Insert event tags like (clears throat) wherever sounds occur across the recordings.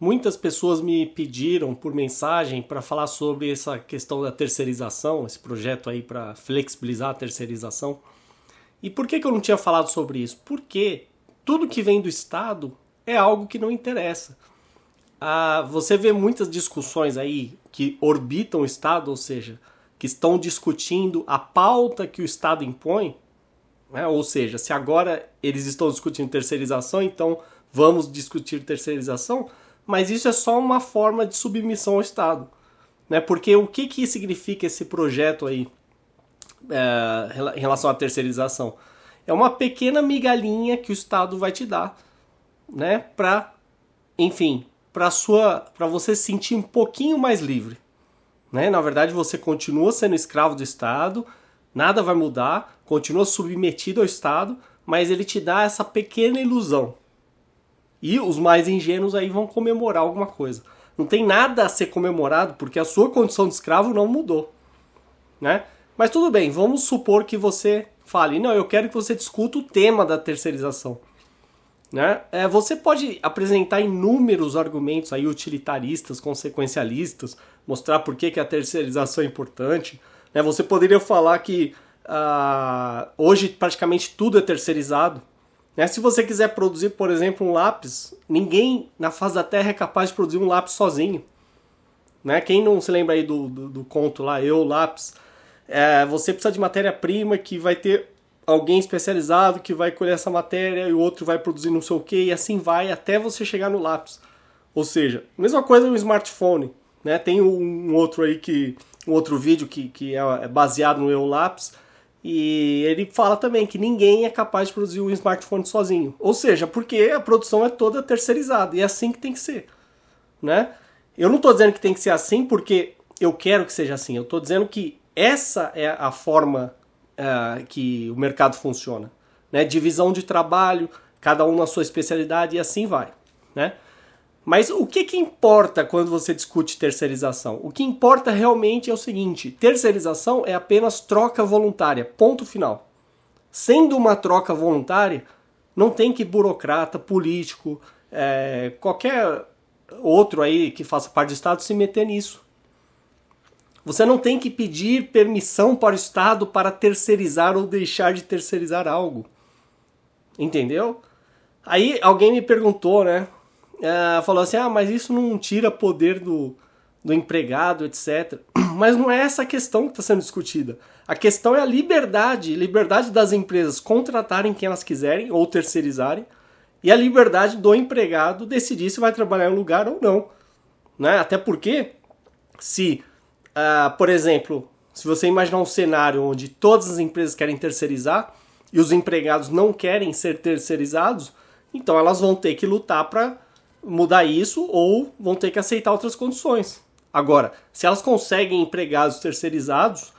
Muitas pessoas me pediram por mensagem para falar sobre essa questão da terceirização, esse projeto aí para flexibilizar a terceirização. E por que, que eu não tinha falado sobre isso? Porque tudo que vem do Estado é algo que não interessa. Ah, você vê muitas discussões aí que orbitam o Estado, ou seja, que estão discutindo a pauta que o Estado impõe, né? ou seja, se agora eles estão discutindo terceirização, então vamos discutir terceirização mas isso é só uma forma de submissão ao Estado. Né? Porque o que, que significa esse projeto aí é, em relação à terceirização? É uma pequena migalhinha que o Estado vai te dar, né? Para, enfim, para sua, para você se sentir um pouquinho mais livre, né? Na verdade, você continua sendo escravo do Estado, nada vai mudar, continua submetido ao Estado, mas ele te dá essa pequena ilusão, e os mais ingênuos aí vão comemorar alguma coisa. Não tem nada a ser comemorado porque a sua condição de escravo não mudou, né? Mas tudo bem, vamos supor que você fale, não, eu quero que você discuta o tema da terceirização. Né? É, você pode apresentar inúmeros argumentos aí utilitaristas, consequencialistas, mostrar por que, que a terceirização é importante. Né? Você poderia falar que uh, hoje praticamente tudo é terceirizado, né? Se você quiser produzir, por exemplo, um lápis, ninguém na face da Terra é capaz de produzir um lápis sozinho. Né? Quem não se lembra aí do, do, do conto lá, Eu, Lápis, é, você precisa de matéria-prima que vai ter alguém especializado que vai colher essa matéria e o outro vai produzir não sei o que e assim vai até você chegar no lápis. Ou seja, mesma coisa no smartphone. Né? Tem um outro aí que. um outro vídeo que, que é, é baseado no Eu Lápis e ele fala também que ninguém é capaz de produzir um smartphone sozinho. Ou seja, porque a produção é toda terceirizada e é assim que tem que ser, né? Eu não estou dizendo que tem que ser assim porque eu quero que seja assim. Eu estou dizendo que essa é a forma uh, que o mercado funciona, né? Divisão de trabalho, cada um na sua especialidade e assim vai, né? Mas o que, que importa quando você discute terceirização? O que importa realmente é o seguinte: terceirização é apenas troca voluntária, ponto final. Sendo uma troca voluntária, não tem que burocrata, político, é, qualquer outro aí que faça parte do Estado se meter nisso. Você não tem que pedir permissão para o Estado para terceirizar ou deixar de terceirizar algo. Entendeu? Aí alguém me perguntou, né? Uh, falou assim: ah, mas isso não tira poder do, do empregado, etc. (clears throat) Mas não é essa a questão que está sendo discutida. A questão é a liberdade, liberdade das empresas contratarem quem elas quiserem ou terceirizarem, e a liberdade do empregado decidir se vai trabalhar em um lugar ou não. Né? Até porque, se, uh, por exemplo, se você imaginar um cenário onde todas as empresas querem terceirizar e os empregados não querem ser terceirizados, então elas vão ter que lutar para mudar isso ou vão ter que aceitar outras condições. Agora, se elas conseguem empregados terceirizados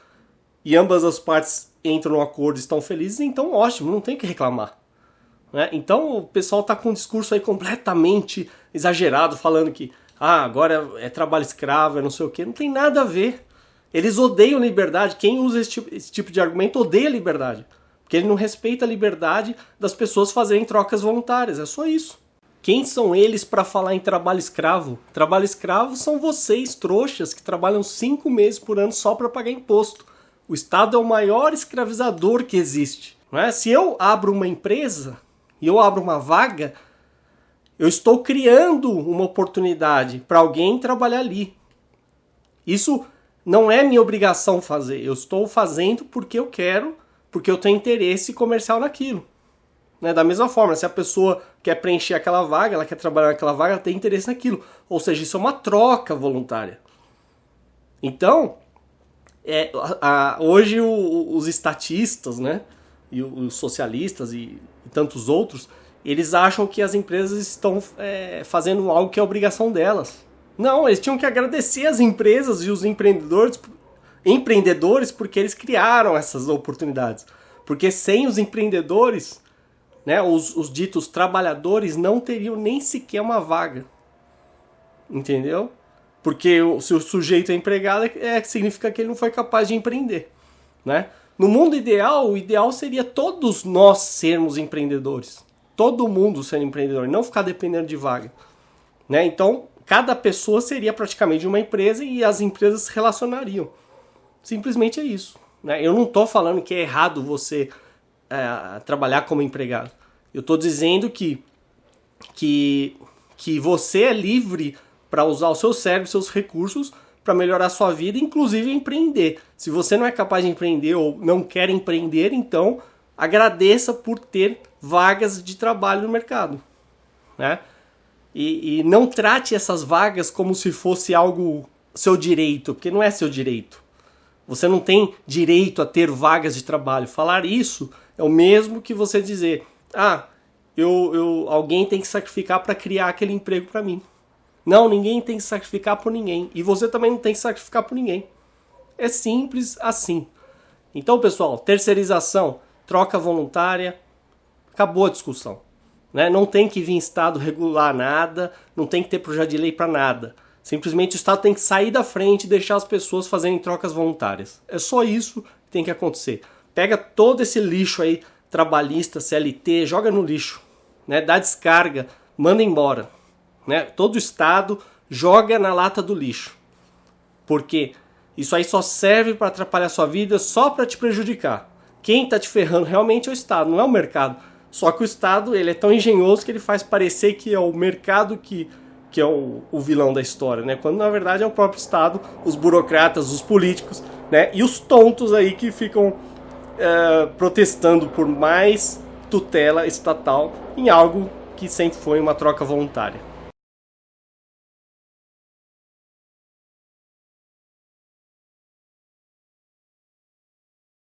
e ambas as partes entram no acordo e estão felizes, então ótimo, não tem que reclamar. Né? Então o pessoal está com um discurso aí completamente exagerado, falando que ah, agora é trabalho escravo, é não sei o que. Não tem nada a ver. Eles odeiam liberdade. Quem usa esse tipo, esse tipo de argumento odeia liberdade. Porque ele não respeita a liberdade das pessoas fazerem trocas voluntárias. É só isso. Quem são eles para falar em trabalho escravo? Trabalho escravo são vocês, trouxas, que trabalham cinco meses por ano só para pagar imposto. O Estado é o maior escravizador que existe. Não é? Se eu abro uma empresa e eu abro uma vaga, eu estou criando uma oportunidade para alguém trabalhar ali. Isso não é minha obrigação fazer. Eu estou fazendo porque eu quero, porque eu tenho interesse comercial naquilo. Né? Da mesma forma, se a pessoa quer preencher aquela vaga, ela quer trabalhar naquela vaga, ela tem interesse naquilo. Ou seja, isso é uma troca voluntária. Então, é, a, a, hoje o, os estatistas, né, e os socialistas e, e, tantos outros, eles acham que as empresas estão é, fazendo algo que é obrigação delas. Não, eles tinham que agradecer as empresas e os empreendedores, empreendedores porque eles criaram essas oportunidades. Porque sem os empreendedores, né, os, os ditos trabalhadores não teriam nem sequer uma vaga. Entendeu? Porque se o sujeito é empregado, é, é, significa que ele não foi capaz de empreender. Né? No mundo ideal, o ideal seria todos nós sermos empreendedores. Todo mundo ser empreendedor, não ficar dependendo de vaga. Né? Então, cada pessoa seria praticamente uma empresa e as empresas se relacionariam. Simplesmente é isso. Né? Eu não estou falando que é errado você é, trabalhar como empregado. Eu estou dizendo que, que, que você é livre para usar o seu cérebro, seus recursos para melhorar a sua vida, inclusive empreender. Se você não é capaz de empreender ou não quer empreender, então agradeça por ter vagas de trabalho no mercado, né? E, e não trate essas vagas como se fosse algo seu direito, porque não é seu direito. Você não tem direito a ter vagas de trabalho. Falar isso é o mesmo que você dizer: ah, eu, eu alguém tem que sacrificar para criar aquele emprego para mim. Não, ninguém tem que sacrificar por ninguém. E você também não tem que sacrificar por ninguém. É simples assim. Então, pessoal, terceirização, troca voluntária, acabou a discussão. Né? Não tem que vir Estado regular nada, não tem que ter projeto de lei para nada. Simplesmente o Estado tem que sair da frente e deixar as pessoas fazerem trocas voluntárias. É só isso que tem que acontecer. Pega todo esse lixo aí, trabalhista, CLT, joga no lixo. Né? Dá descarga, manda embora né? Todo Estado joga na lata do lixo. Porque isso aí só serve para atrapalhar sua vida, só para te prejudicar. Quem está te ferrando realmente é o Estado, não é o mercado. Só que o Estado ele é tão engenhoso que ele faz parecer que é o mercado que, que é o, o vilão da história, né? Quando na verdade é o próprio Estado, os burocratas, os políticos, né? E os tontos aí que ficam é, protestando por mais tutela estatal em algo que sempre foi uma troca voluntária.